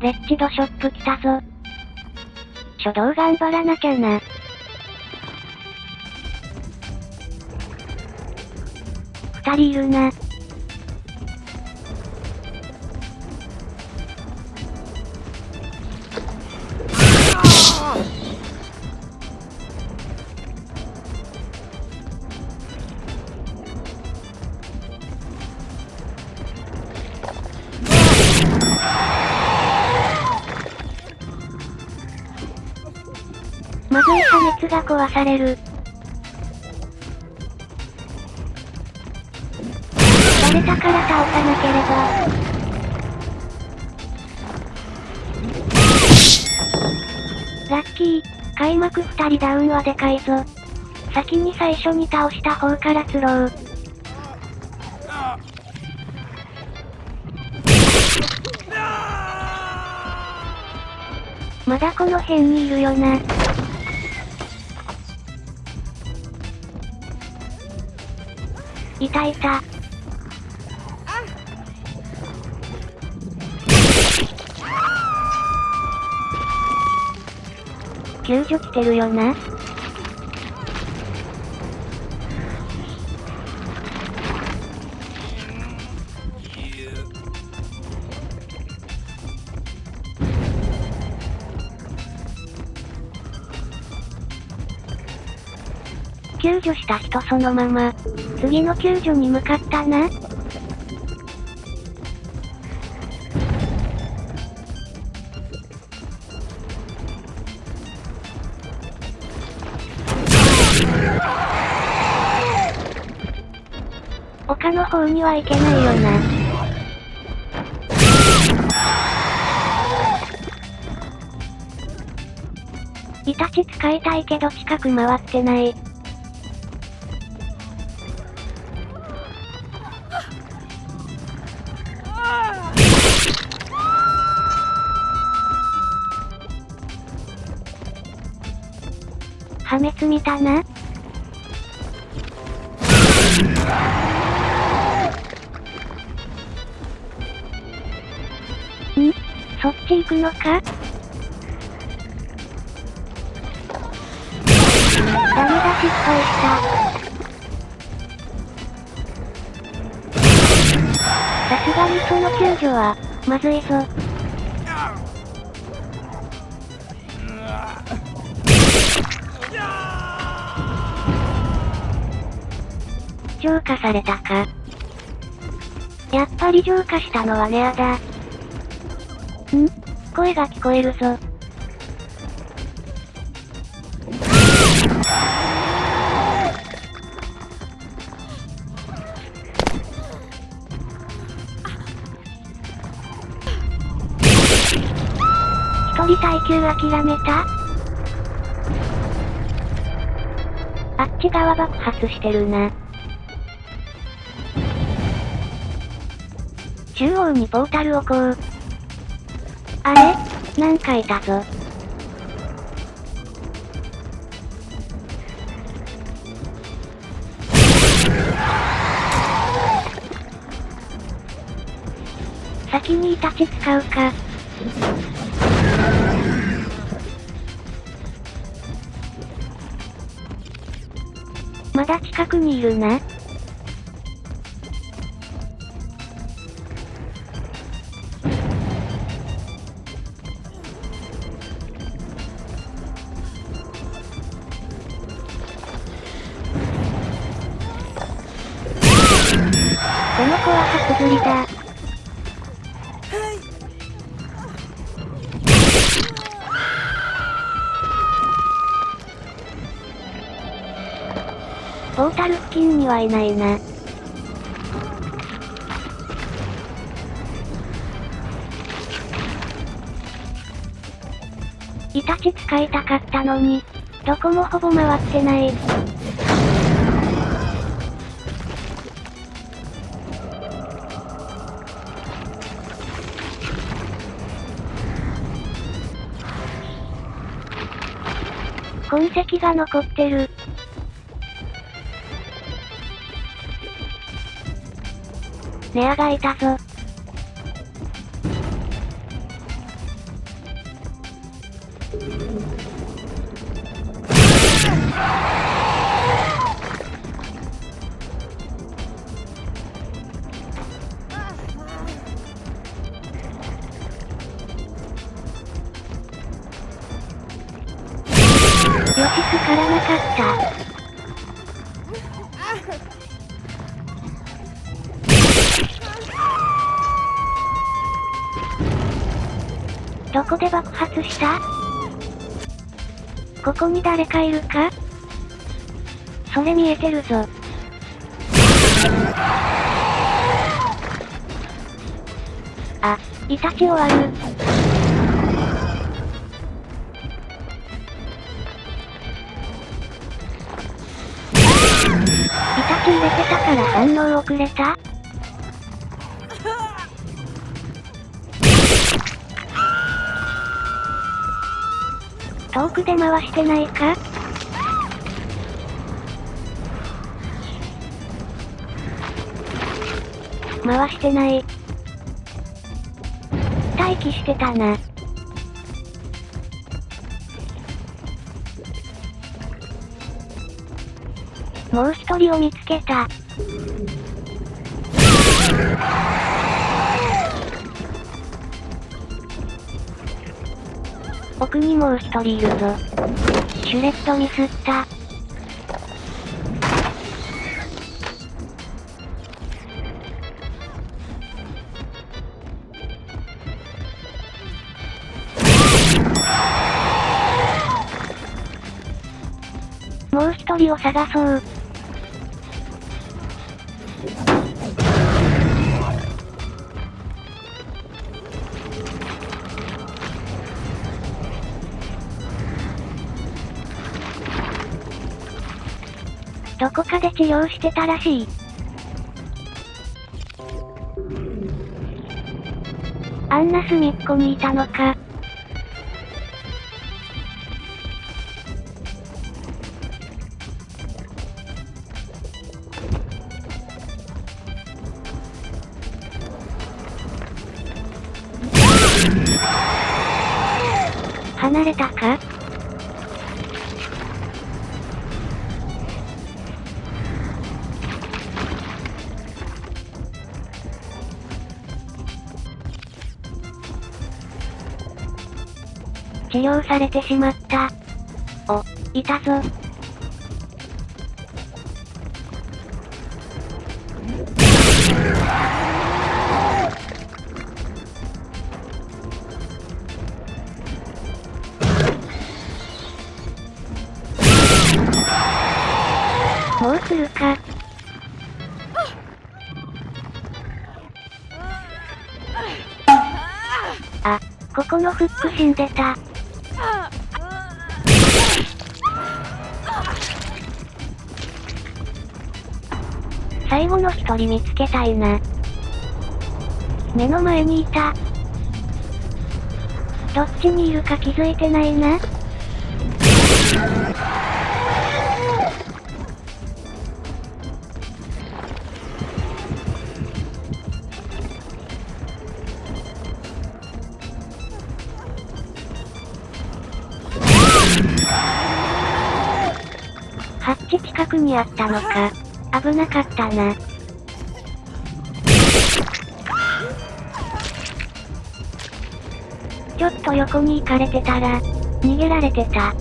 レッチドショップ来たぞ。初動頑張らなきゃな。二人いるな。壊される。バレたから倒さなければ。ラッキー、開幕二人ダウンはでかいぞ。先に最初に倒した方から釣ろう。まだこの辺にいるよな。いたいた。救助来てるよな。救助した人そのまま、次の救助に向かったな。丘の方には行けないよな。イタチ使いたいけど近く回ってない。滅見たな？ん？そっち行くのか？ダメだ失敗した。さすがにその救助は、まずいぞ。浄化されたか。やっぱり浄化したのはネアだ。ん？声が聞こえるぞ。一人耐久諦めた？あっち側爆発してるな。中央にポータルをこう。あれ？なんかいたぞ。先にイタチ使うか。まだ近くにいるな。子は初釣りだ。ポータル付近にはいないな。イタチ使いたかったのに、どこもほぼ回ってない。痕跡が残ってる。ネアがいたぞ。どこで爆発した？ここに誰かいるか？それ見えてるぞ。あ、イタチ終わる。イタチ入れてたから反応遅れた？遠くで回してないか？回してない。待機してたな。もう一人を見つけた。奥にもう一人いるぞ。シュレットミスった。もう一人を探そう。どこかで治療してたらしい。あんな隅っこにいたのか。離れたか？治療されてしまった。お、いたぞ。もうするか。あ、ここのフック死んでた。最後の一人見つけたいな。目の前にいた。どっちにいるか気づいてないな。ハッチ近くにあったのか。危なかったな。ちょっと横に行かれてたら、逃げられてた。